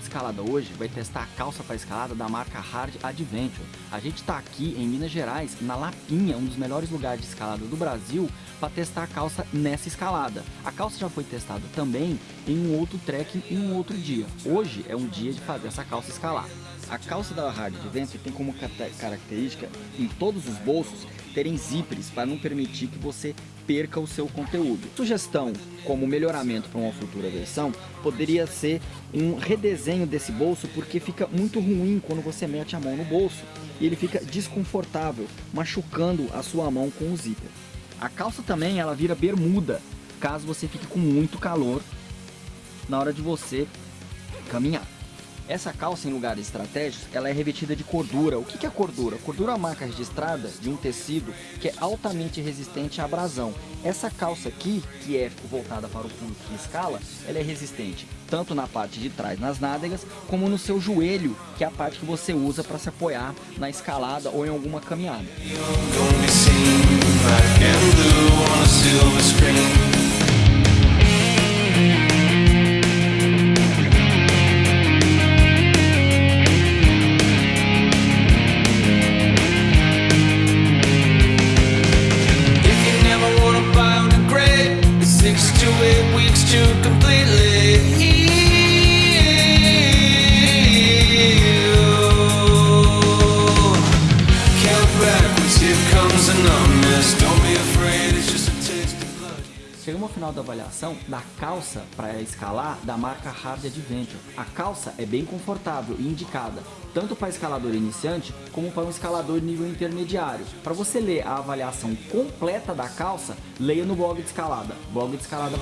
Escalada hoje vai testar a calça para escalada da marca Hard Adventure. A gente está aqui em Minas Gerais, na Lapinha, um dos melhores lugares de escalada do Brasil, para testar a calça nessa escalada. A calça já foi testada também em um outro trekking em um outro dia. Hoje é um dia de fazer essa calça escalar. A calça da Hard Adventure tem como característica, em todos os bolsos, terem zippers para não permitir que você perca o seu conteúdo. Sugestão como melhoramento para uma futura versão poderia ser um redesenho desse bolso porque fica muito ruim quando você mete a mão no bolso e ele fica desconfortável, machucando a sua mão com o zíper. A calça também ela vira bermuda, caso você fique com muito calor na hora de você caminhar. Essa calça em lugares estratégicos, ela é revestida de cordura. O que é cordura? Cordura é uma marca registrada de um tecido que é altamente resistente à abrasão. Essa calça aqui, que é voltada para o público que escala, ela é resistente tanto na parte de trás, nas nádegas, como no seu joelho, que é a parte que você usa para se apoiar na escalada ou em alguma caminhada. you completely heal. Count backwards, here comes the numbness. Don't be afraid, it's just. Chegamos ao final da avaliação da calça para escalar da marca Hard Adventure. A calça é bem confortável e indicada tanto para escalador iniciante como para um escalador nível intermediário. Para você ler a avaliação completa da calça, leia no blog de escalada, blog de escalada.